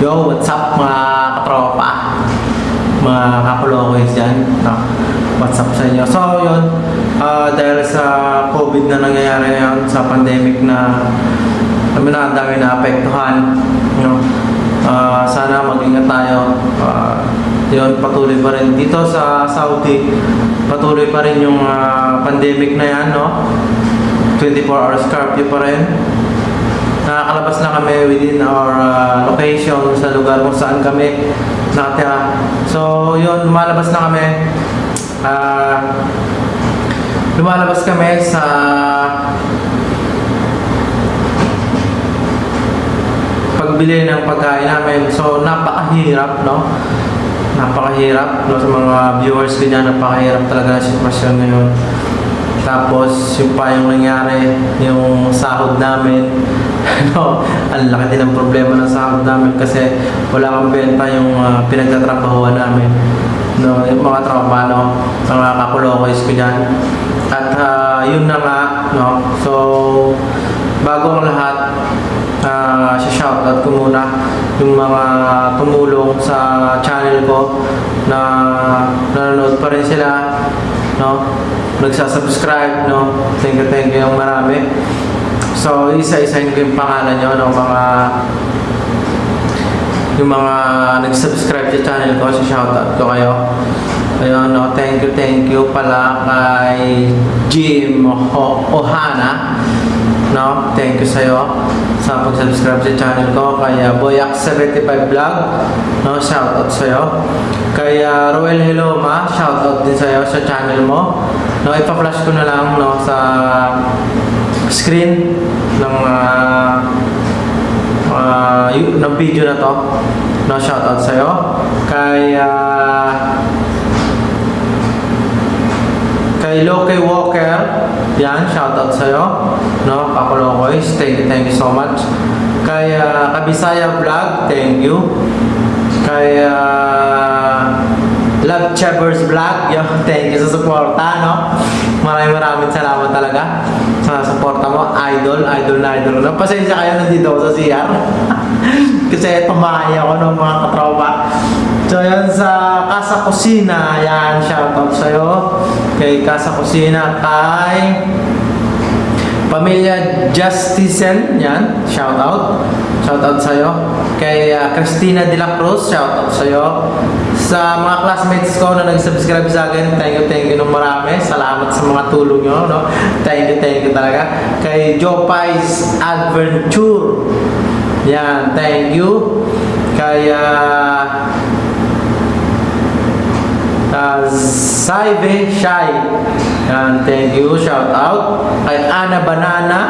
Yo, what's up mga katropa? Mga kakulokoys dyan. No? What's up sa inyo? So, yun. ah, dahil sa COVID na nangyayari ngayon, sa pandemic na kami na ang dami na apektuhan. No? Ah, sana mag-ingat tayo. Ah, yun, patuloy pa rin. Dito sa Saudi, patuloy pa rin yung ah, pandemic na yan, no? 24 hours curfew pa rin nakakalabas na kami within our uh, location sa lugar kung saan kami nakatira. So, yun, lumalabas na kami. Ah, lumalabas kami sa pagbili ng pagkain namin. So, napakahirap, no? Napakahirap, no? Sa mga viewers ko dyan, napakahirap talaga ang sitwasyon ngayon. Tapos, yung pa yung nangyari, yung sahod namin, ano, ang laki din ng problema ng sahod namin kasi wala kang benta yung uh, pinagtatrabahuan namin. No, yung mga tropa, no, mga kakulokoys ko dyan. At ah, yun na nga, no, so, bago ang lahat, uh, shoutout ko muna yung mga tumulong sa channel ko na nanonood pa rin sila, no, nagsasubscribe, no, thank you, thank you yung marami. So, isa-isahin ko yung pangalan nyo, no, mga yung mga nag-subscribe sa channel ko, so shoutout ko kayo. Ayun, no, thank you, thank you pala kay Jim Ohana. No, thank you sa'yo sa pag-subscribe sa channel ko. Kay uh, Boyak75 Vlog, no, shoutout sa'yo. Kay uh, Roel Heloma, shoutout din sa'yo sa channel mo. No, ipa-flash ko na lang no, sa screen ng uh, uh, ng video na to. No, shoutout sa'yo. Kay uh, kay Loke Walker, yan, shoutout sa'yo. No, Kakulokoys, thank you, thank you so much. Kay uh, Kabisaya Vlog, thank you. Kay uh, Love Chavers Vlog, yo, thank you sa suporta, no? Maraming maraming salamat talaga sa suporta mo. Idol, idol na idol. No? Pasensya kayo nandito sa CR. Kasi tumahay ako ng mga katropa. So yan sa Casa Kusina, yan, shoutout sa'yo. Kay Casa Kusina, kay Pamilya Justicen, yan, shoutout. Shoutout sa'yo. Kay uh, Christina De La Cruz, shoutout sa'yo. Sa mga classmates ko na nag-subscribe sa akin, thank you, thank you nung marami. Salamat sa mga tulong nyo, no? Thank you, thank you talaga. Kay Jopais Adventure, yan, thank you. Kay uh, uh, Saive Shai. Yan, thank you. Shout out. Kay Ana Banana.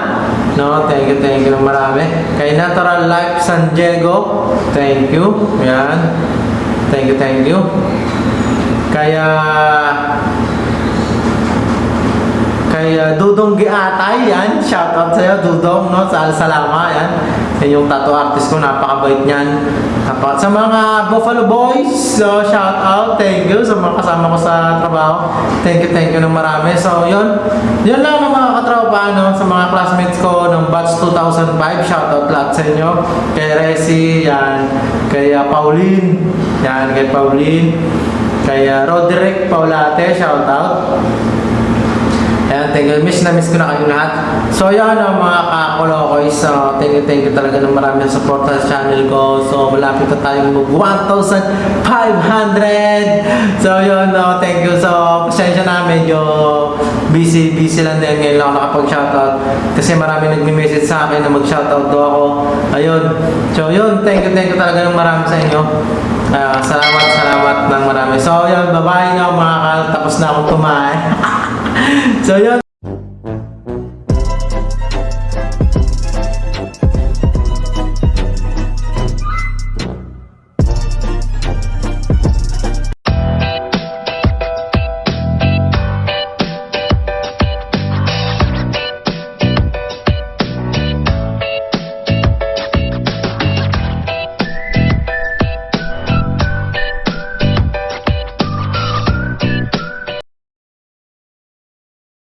No, thank you, thank you marami. Kay Natural Life San Diego. Thank you. Yan. Thank you, thank you. Kaya kay uh, Dudong Giatay, yan. Shout out sa'yo, Dudong, no? Sa Salama, yan. Yan yung tattoo artist ko, napakabait niyan. Napaka- sa mga Buffalo Boys, so shout out, thank you sa mga kasama ko sa trabaho. Thank you, thank you ng marami. So, yun. Yun lang ang mga katropa, no? Sa mga classmates ko ng batch 2005, shout out lahat sa inyo. Kay Resi, yan. Kay uh, Pauline, yan. Kay Pauline. Kay uh, Roderick Paulate, shout out. Ayan, thank you. Miss na miss ko na kayo lahat. So, yun ang mga kakulokoy. So, thank you, thank you talaga ng marami sa support sa channel ko. So, malapit na tayong mag 1,500! So, yun, no, thank you. So, pasensya na, medyo busy, busy lang din ngayon lang nakapag-shoutout. Kasi marami nagme-message sa akin na mag-shoutout daw ako. Ayun. So, yun, thank you, thank you talaga ng marami sa inyo. Ah, salamat, salamat ng marami. So, yun, bye-bye na mga kal. Tapos na akong kumain. so, yun.